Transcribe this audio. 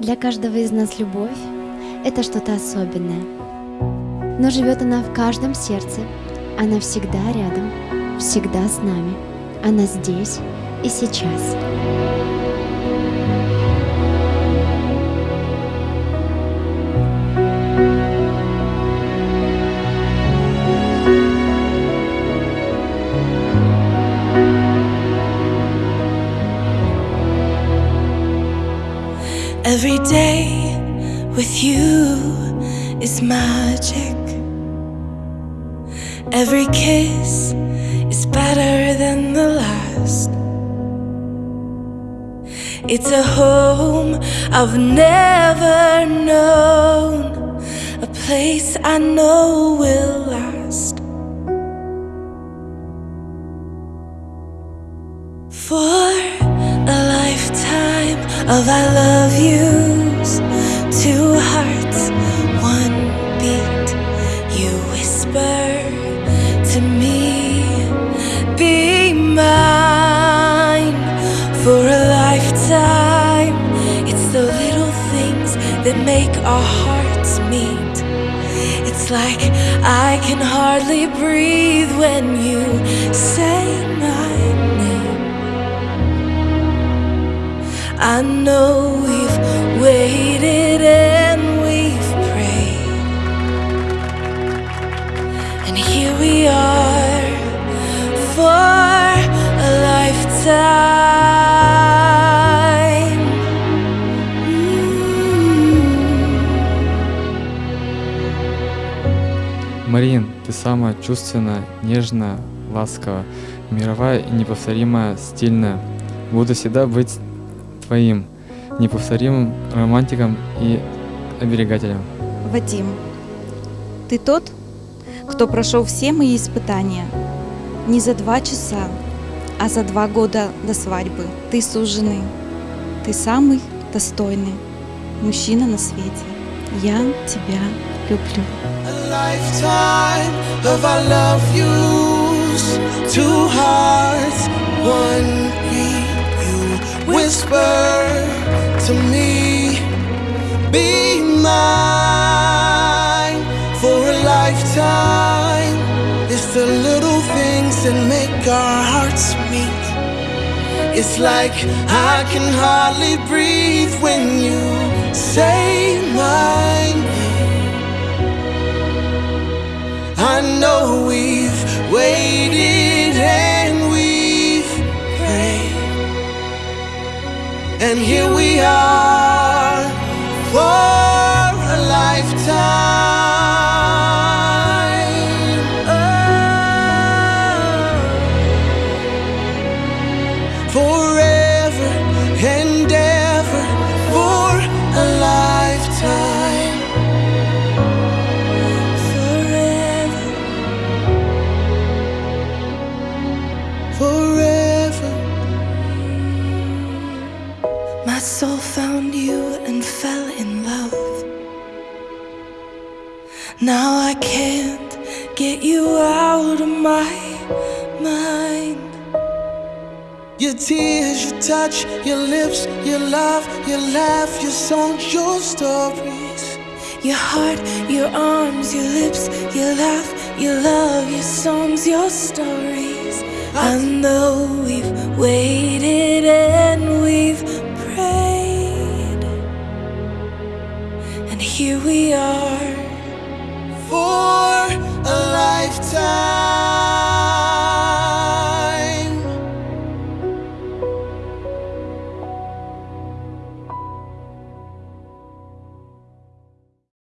Для каждого из нас любовь — это что-то особенное. Но живет она в каждом сердце. Она всегда рядом, всегда с нами. Она здесь и сейчас. Every day with you is magic. Every kiss is better than the last. It's a home I've never known, a place I know will last. For of I love yous, two hearts, one beat. You whisper to me, be mine for a lifetime. It's the little things that make our hearts meet. It's like I can hardly breathe when you say my Марин, ты самая чувственная, нежная, ласковая, мировая и неповторимая, стильная. Буду всегда быть твоим, неповторимым романтиком и оберегателем. Вадим, ты тот, кто прошел все мои испытания. Не за два часа, а за два года до свадьбы. Ты суженый. Ты самый достойный мужчина на свете. Я тебя люблю. Two hearts, be mine for a lifetime. It's the little things that make our hearts meet. It's like I can hardly breathe when you say my name. I know we've waited and we've prayed, and here we are found you and fell in love. Now I can't get you out of my mind. Your tears, your touch, your lips, your love, your laugh, your songs, your stories. Your heart, your arms, your lips, your laugh, your love, your songs, your stories. I know we've waited here we are. For a lifetime.